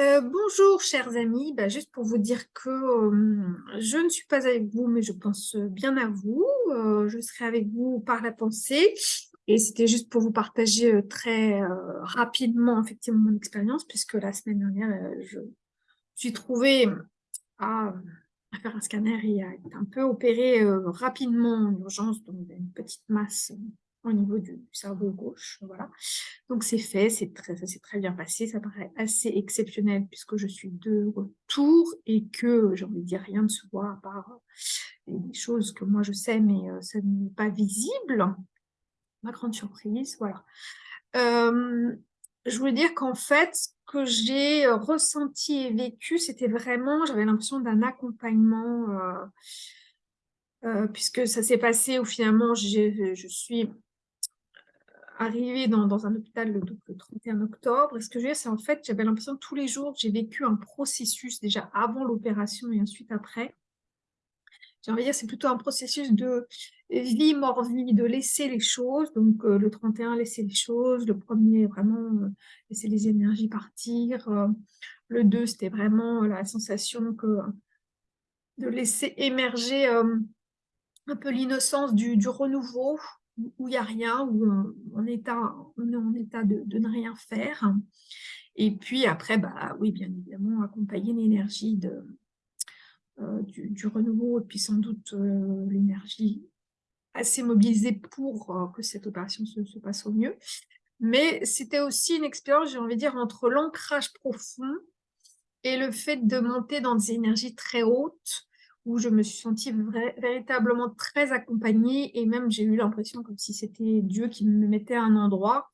Euh, bonjour chers amis, Bah, juste pour vous dire que je ne suis pas avec vous mais je pense bien à vous, je serai avec vous par la pensée. Et c'était juste pour vous partager très rapidement effectivement mon expérience puisque la semaine dernière je suis trouvée à, à faire un scanner et à être un peu opérée rapidement en urgence. Donc une petite masse au niveau du cerveau gauche, voilà. Donc c'est fait, très, ça s'est très bien passé, ça paraît assez exceptionnel puisque je suis de retour et que, j'ai envie de dire, rien ne se voit à part euh, des choses que moi je sais, mais euh, ça n'est pas visible. Ma grande surprise, voilà. Euh, je voulais dire qu'en fait, ce que j'ai ressenti et vécu, c'était vraiment, j'avais l'impression d'un accompagnement, euh, euh, puisque ça s'est passé où finalement je suis arrivée dans, un hôpital le, le 31 octobre. Et ce que dire, c'est en fait, j'avais l'impression tous les jours, j'ai vécu un processus déjà avant l'opération et ensuite après. J'ai envie de dire, c'est plutôt un processus de vie, mort, vie, de laisser les choses. Donc, euh, le 31, laisser les choses. Le premier, vraiment, euh, laisser les énergies partir. Euh, le 2, c'était vraiment la sensation que de laisser émerger un peu l'innocence du, renouveau, où il n'y a rien, où on, est, en état de, ne rien faire. Et puis après, bah, oui, bien évidemment, accompagner l'énergie euh, du, renouveau et puis sans doute euh, l'énergie assez mobilisée pour euh, que cette opération se, passe au mieux. Mais c'était aussi une expérience, j'ai envie de dire, entre l'ancrage profond et le fait de monter dans des énergies très hautes, où je me suis sentie véritablement très accompagnée et même j'ai eu l'impression comme si c'était Dieu qui me mettait à un endroit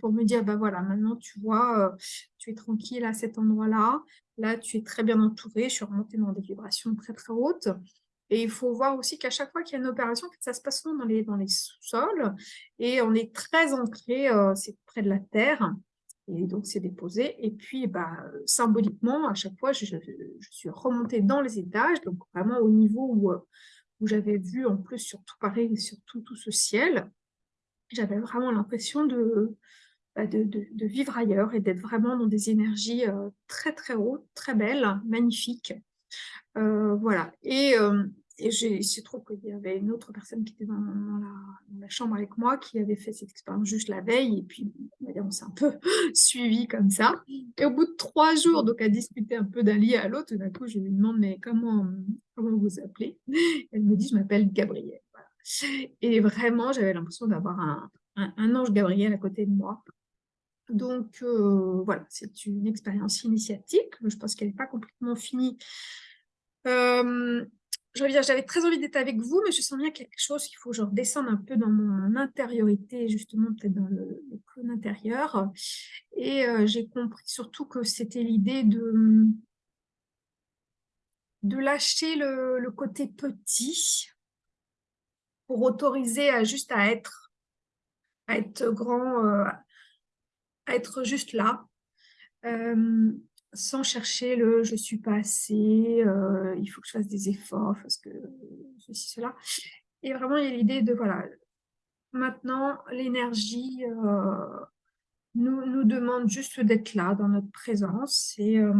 pour me dire, bah voilà, maintenant tu vois, euh, tu es tranquille à cet endroit-là, là tu es très bien entourée, je suis remontée dans des vibrations très très hautes. Et il faut voir aussi qu'à chaque fois qu'il y a une opération, ça se passe souvent dans les, dans les sous-sols et on est très ancré, euh, c'est près de la terre. Et donc, c'est déposé. Et puis, bah, symboliquement, à chaque fois, je, suis remontée dans les étages, donc vraiment au niveau où, où j'avais vu, en plus, surtout pareil, sur tout, tout ce ciel. J'avais vraiment l'impression de, bah, de, de, vivre ailleurs et d'être vraiment dans des énergies euh, très, très hautes, très belles, magnifiques. Euh, voilà. Et, euh, et il se trouve qu'il y avait une autre personne qui était dans, la, chambre avec moi qui avait fait cette expérience juste la veille et puis on, s'est un peu suivi comme ça. Et au bout de trois jours, donc à discuter un peu d'un lit à l'autre, d'un coup je lui demande mais comment, comment vous appelez? Elle me dit je m'appelle Gabrielle. Et vraiment j'avais l'impression d'avoir un, ange Gabriel à côté de moi. Donc euh, voilà, c'est une expérience initiatique. Je pense qu'elle n'est pas complètement finie. Euh, j'avais très envie d'être avec vous, mais je sens bien quelque chose qu'il faut que je redescende un peu dans mon intériorité, justement peut-être dans le, le clone intérieur. Et euh, j'ai compris surtout que c'était l'idée de, de lâcher le, le, côté petit pour autoriser à juste à être, à être grand, euh, à être juste là. Euh, sans chercher le « je suis pas assez euh, »,« il faut que je fasse des efforts parce que ceci, cela ». Et vraiment, il y a l'idée de, voilà, maintenant, l'énergie euh, nous, nous demande juste d'être là, dans notre présence. Et euh,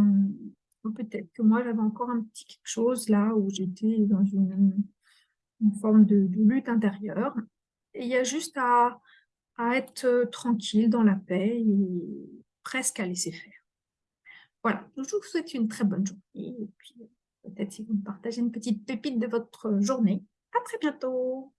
peut-être que moi, j'avais encore un petit quelque chose là où j'étais dans une, une forme de, lutte intérieure. Et il y a juste à, à être tranquille, dans la paix et presque à laisser faire. Voilà, je vous souhaite une très bonne journée. Et puis, peut-être si vous me partagez une petite pépite de votre journée. À très bientôt.